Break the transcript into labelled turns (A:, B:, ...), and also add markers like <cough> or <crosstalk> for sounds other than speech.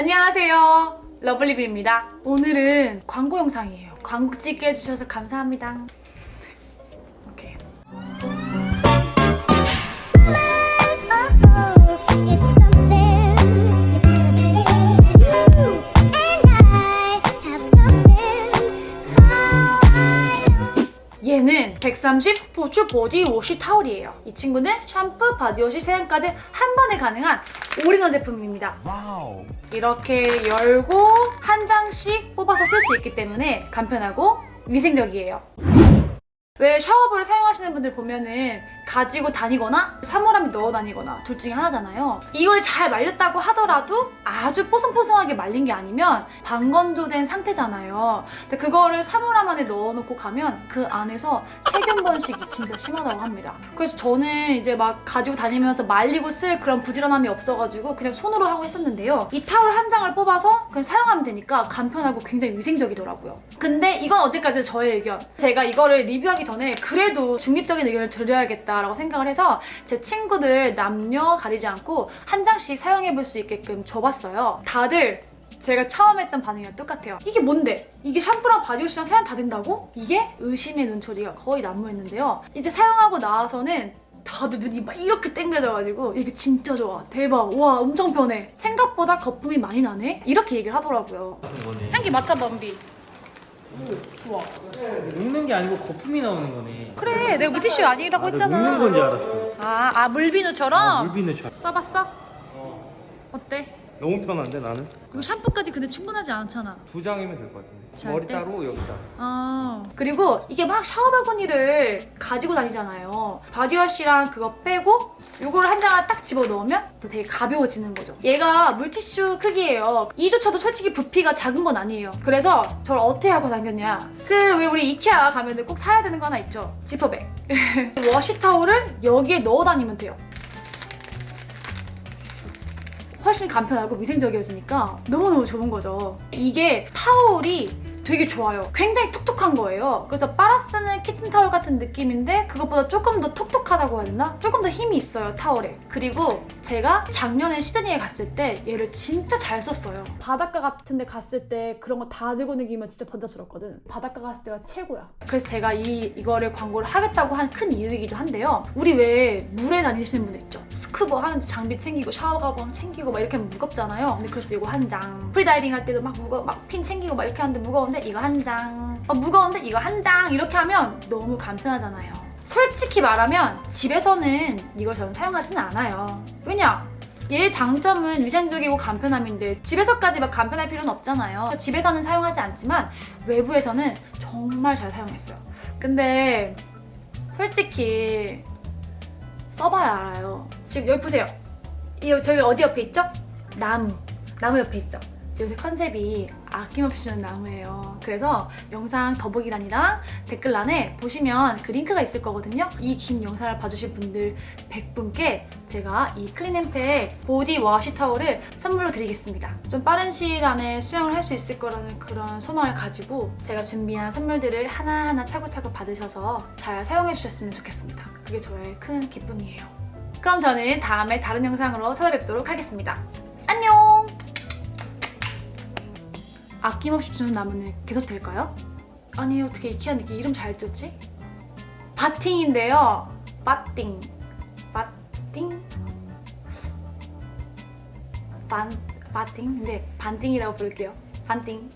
A: 안녕하세요. 러블리뷰입니다. 오늘은 광고 영상이에요. 광고 찍게 해주셔서 감사합니다 130 스포츠 보디 워시 타올이에요 이 친구는 샴푸, 바디워시, 세안까지 한 번에 가능한 올인원 제품입니다
B: 와우.
A: 이렇게 열고 한 장씩 뽑아서 쓸 수 있기 때문에 간편하고 위생적이에요. 왜 샤워볼을 사용하시는 분들 보면은 가지고 다니거나 사물함에 넣어 다니거나 둘 중에 하나잖아요. 이걸 잘 말렸다고 하더라도 아주 뽀송뽀송하게 말린 게 아니면 반건조된 상태잖아요. 근데 그거를 사물함 안에 넣어놓고 가면 그 안에서 세균 번식이 진짜 심하다고 합니다. 그래서 저는 이제 막 가지고 다니면서 말리고 쓸 그런 부지런함이 없어가지고 그냥 손으로 하고 있었는데요. 이 타올 한 장을 뽑아서 그냥 사용하면 되니까 간편하고 굉장히 위생적이더라고요. 근데 이건 어제까지 저의 의견. 제가 이거를 리뷰하기 전에 그래도 중립적인 의견을 드려야겠다라고 생각을 해서 제 친구들 남녀 가리지 않고 한 장씩 사용해볼 수 있게끔 줘봤어요. 다들 제가 처음 했던 반응이랑 똑같아요. 이게 뭔데? 이게 샴푸랑 바디워시랑 세안 다 된다고? 이게 의심의 눈초리가 거의 난무했는데요. 이제 사용하고 나와서는 다들 눈이 막 이렇게 땡그래져가지고 이게 진짜 좋아. 대박. 와 엄청 편해. 생각보다 거품이 많이 나네? 이렇게 얘기를 하더라고요. 향기 맡아봐 은비. 좋아.
C: 녹는 게 아니고 거품이 나오는 거네.
A: 그래 내가 물티슈 아니라고
C: 아, 나
A: 했잖아.
C: 녹는 건지 알았어.
A: 아, 아 물비누처럼?
C: 아, 물비누처럼.
A: 써봤어? 어때?
D: 너무 편한데 나는?
A: 이거 샴푸까지 근데 충분하지 않잖아.
D: 두 장이면 될 것 같은데
A: 잘
D: 머리
A: 때?
D: 따로 여기 따로
A: 아 그리고 이게 막 샤워 바구니를 가지고 다니잖아요. 바디워시랑 그거 빼고 이거를 한 장을 딱 집어 넣으면 또 되게 가벼워지는 거죠. 얘가 물티슈 크기예요. 이조차도 솔직히 부피가 작은 건 아니에요. 그래서 저는 어떻게 하고 다녔냐. 그 왜 우리 이케아 가면 꼭 사야 되는 거 하나 있죠. 지퍼백. <laughs> wash towel을 여기에 넣어 다니면 돼요. 훨씬 간편하고 위생적이어지니까 너무너무 좋은 거죠. 이게 타올이 되게 좋아요. 굉장히 톡톡한 거예요. 그래서 빨아 쓰는 키친타올 같은 느낌인데 그것보다 조금 더 톡톡하다고 해야 되나? 조금 더 힘이 있어요, 타올에. 그리고 제가 작년에 시드니에 갔을 때 얘를 진짜 잘 썼어요. 바닷가 같은 데 갔을 때 그런 거 다 들고 다니면 진짜 번잡스럽거든. 바닷가 갔을 때가 최고야. 그래서 제가 이, 이거를 광고를 하겠다고 한 큰 이유이기도 한데요. 우리 왜 물에 다니시는 분들 있죠? 스쿠버 하는데 장비 챙기고 샤워 가방 챙기고 막 이렇게 하면 무겁잖아요. 근데 그래서 이거 한 장. 프리다이빙 할 때도 막 무거 막 핀 챙기고 막 이렇게 하는데 무거운데 이거 한 장. 어, 무거운데 이거 한 장. 이렇게 하면 너무 간편하잖아요. 솔직히 말하면 집에서는 이걸 저는 사용하지는 않아요. 왜냐? 얘의 장점은 위생적이고 간편함인데 집에서까지 막 간편할 필요는 없잖아요. 집에서는 사용하지 않지만 외부에서는 정말 잘 사용했어요. 근데 솔직히 써봐야 알아요. 지금 여기 보세요. 이 저기 어디 옆에 있죠? 나무. 나무 옆에 있죠? 지금 요새 컨셉이 아낌없이 주는 나무예요. 그래서 영상 더보기란이랑 댓글란에 보시면 그 링크가 있을 거거든요. 이 긴 영상을 봐주신 분들 100분께 제가 이 클린앤팩 보디 워시 타올을 선물로 드리겠습니다. 좀 빠른 시일 안에 수령을 할 수 있을 거라는 그런 소망을 가지고 제가 준비한 선물들을 하나하나 차곡차곡 받으셔서 잘 사용해 주셨으면 좋겠습니다. 그게 저의 큰 기쁨이에요. 그럼 저는 다음에 다른 영상으로 찾아뵙도록 하겠습니다. 아낌없이 주는 나무는 계속 될까요? 아니 어떻게 이케아는 이렇게 이름 잘 줬지? 바팅인데요. 바팅. 바팅? 반, 바팅? 근데 반띵이라고 부를게요. 반띵.